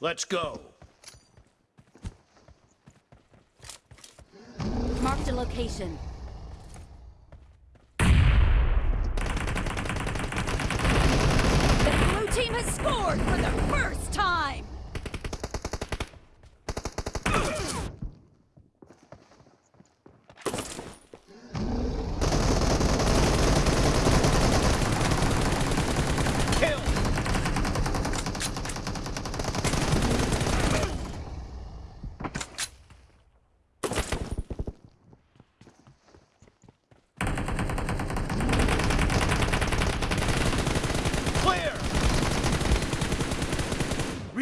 Let's go. Marked a location. The blue team has scored for the first time!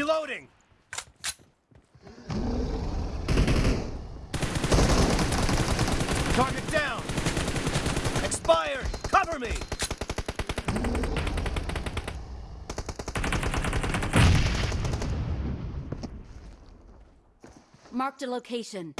Reloading! Target down! Expired! Cover me! Marked a location.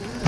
Yeah.